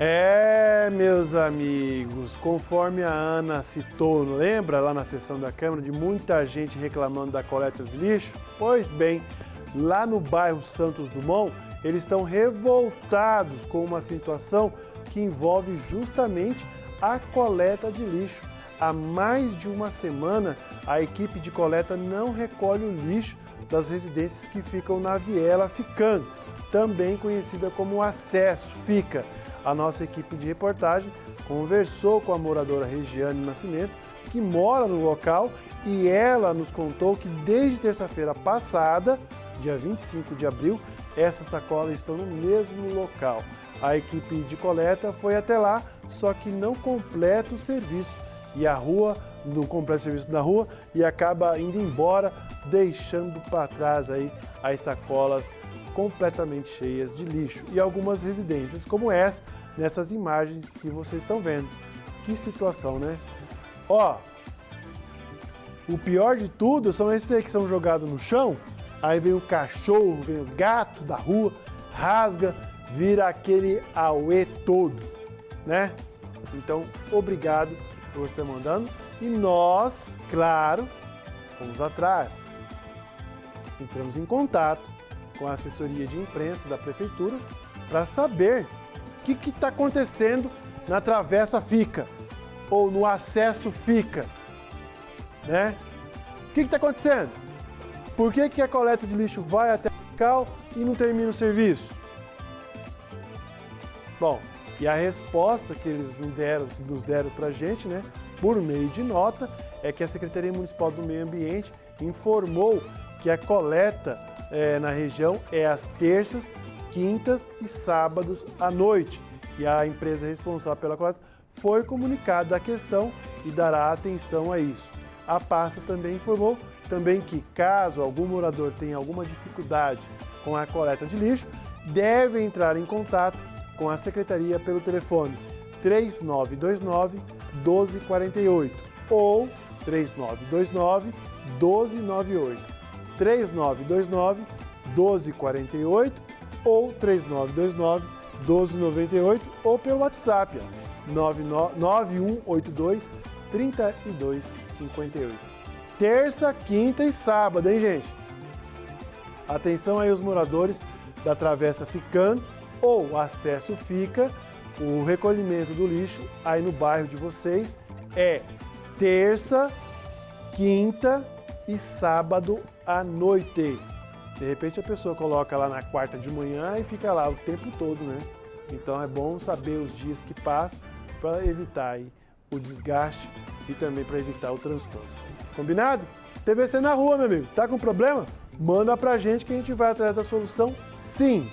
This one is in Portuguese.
É, meus amigos, conforme a Ana citou, lembra lá na sessão da Câmara de muita gente reclamando da coleta de lixo? Pois bem, lá no bairro Santos Dumont, eles estão revoltados com uma situação que envolve justamente a coleta de lixo. Há mais de uma semana, a equipe de coleta não recolhe o lixo das residências que ficam na Viela Ficando, também conhecida como Acesso Fica. A nossa equipe de reportagem conversou com a moradora Regiane Nascimento, que mora no local, e ela nos contou que desde terça-feira passada, dia 25 de abril, essas sacolas estão no mesmo local. A equipe de coleta foi até lá, só que não completa o serviço e a rua, não completa o serviço da rua e acaba indo embora, deixando para trás aí as sacolas completamente cheias de lixo e algumas residências como essa, nessas imagens que vocês estão vendo. Que situação, né? Ó, o pior de tudo são esses que são jogados no chão, aí vem o cachorro, vem o gato da rua, rasga, vira aquele auê todo, né? Então, obrigado por você mandando. E nós, claro, fomos atrás. Entramos em contato com a assessoria de imprensa da prefeitura para saber o que está acontecendo na travessa Fica ou no acesso Fica, né? O que está acontecendo? Por que, que a coleta de lixo vai até o local e não termina o serviço? Bom, e a resposta que eles nos deram, nos deram para a gente, né, por meio de nota, é que a Secretaria Municipal do Meio Ambiente informou que a coleta é, na região é às terças, quintas e sábados à noite. E a empresa responsável pela coleta foi comunicada a questão e dará atenção a isso. A pasta também informou também que caso algum morador tenha alguma dificuldade com a coleta de lixo, deve entrar em contato com a Secretaria pelo telefone 3929 1248 ou 3929 1298. 3929 1248 ou 3929 1298 ou pelo WhatsApp 9182 3258. Terça, quinta e sábado, hein, gente? Atenção aí os moradores da Travessa Ficando ou acesso fica, o recolhimento do lixo aí no bairro de vocês é terça, quinta e sábado à noite. De repente a pessoa coloca lá na quarta de manhã e fica lá o tempo todo, né? Então é bom saber os dias que passam para evitar aí o desgaste e também para evitar o transtorno. Combinado? TVC na rua, meu amigo. Tá com problema? Manda pra gente que a gente vai atrás da solução sim.